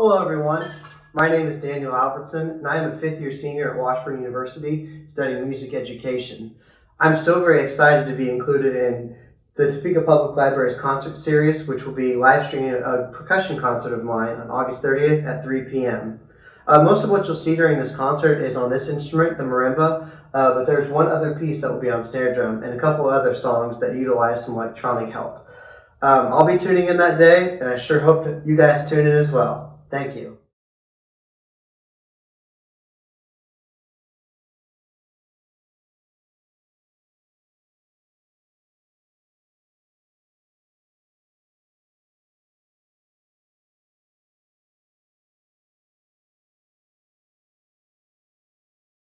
Hello everyone, my name is Daniel Albertson, and I am a fifth year senior at Washburn University studying music education. I'm so very excited to be included in the Topeka Public Library's concert series, which will be live streaming a percussion concert of mine on August 30th at 3 p.m. Uh, most of what you'll see during this concert is on this instrument, the marimba, uh, but there's one other piece that will be on snare drum and a couple other songs that utilize some electronic help. Um, I'll be tuning in that day, and I sure hope you guys tune in as well. Thank you.